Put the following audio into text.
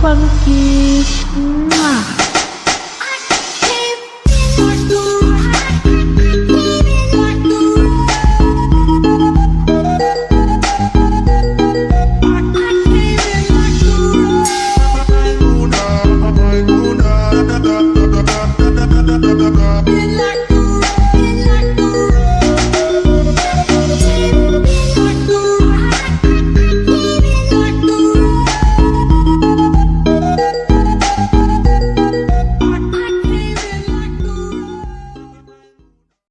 funky. Mwah. À?